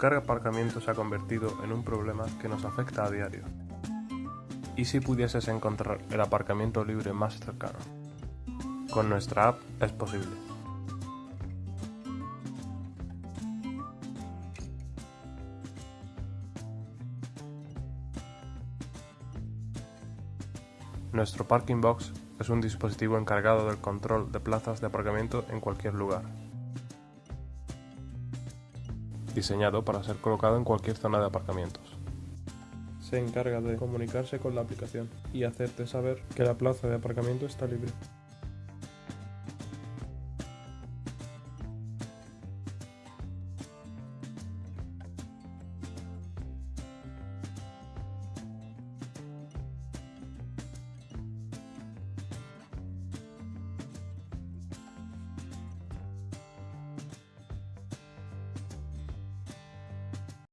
Buscar aparcamiento se ha convertido en un problema que nos afecta a diario. ¿Y si pudieses encontrar el aparcamiento libre más cercano? Con nuestra app es posible. Nuestro Parking Box es un dispositivo encargado del control de plazas de aparcamiento en cualquier lugar. Diseñado para ser colocado en cualquier zona de aparcamientos. Se encarga de comunicarse con la aplicación y hacerte saber que la plaza de aparcamiento está libre.